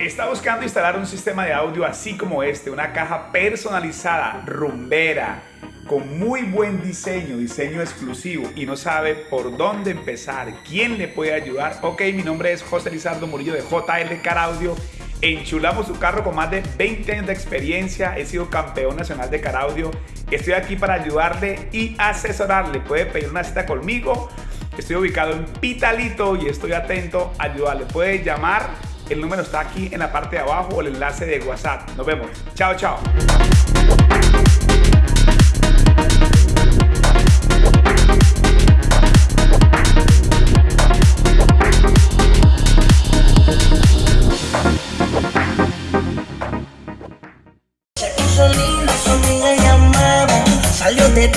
Está buscando instalar un sistema de audio así como este, una caja personalizada, rumbera, con muy buen diseño, diseño exclusivo y no sabe por dónde empezar, quién le puede ayudar. Ok, mi nombre es José Lizardo Murillo de JL Car Audio. Enchulamos su carro con más de 20 años de experiencia. He sido campeón nacional de Car Audio. Estoy aquí para ayudarle y asesorarle. Puede pedir una cita conmigo. Estoy ubicado en Pitalito y estoy atento a ayudarle. Puede llamar el número está aquí en la parte de abajo o el enlace de WhatsApp. Nos vemos. Chao, chao. de